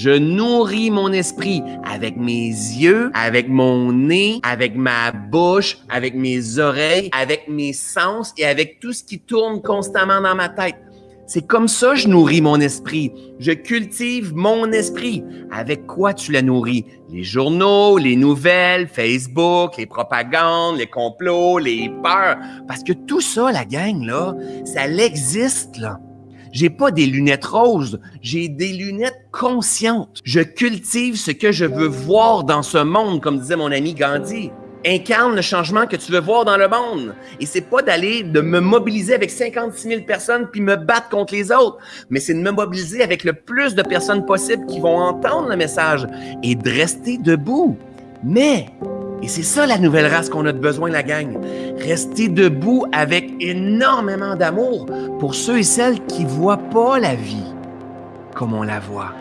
Je nourris mon esprit avec mes yeux, avec mon nez, avec ma bouche, avec mes oreilles, avec mes sens et avec tout ce qui tourne constamment dans ma tête. C'est comme ça que je nourris mon esprit. Je cultive mon esprit. Avec quoi tu la nourris? Les journaux, les nouvelles, Facebook, les propagandes, les complots, les peurs. Parce que tout ça, la gang, là, ça l'existe, là. J'ai pas des lunettes roses, j'ai des lunettes conscientes. Je cultive ce que je veux voir dans ce monde, comme disait mon ami Gandhi incarne le changement que tu veux voir dans le monde. Et c'est pas d'aller, de me mobiliser avec 56 000 personnes puis me battre contre les autres, mais c'est de me mobiliser avec le plus de personnes possible qui vont entendre le message et de rester debout. Mais, et c'est ça la nouvelle race qu'on a de besoin, la gang, rester debout avec énormément d'amour pour ceux et celles qui voient pas la vie comme on la voit.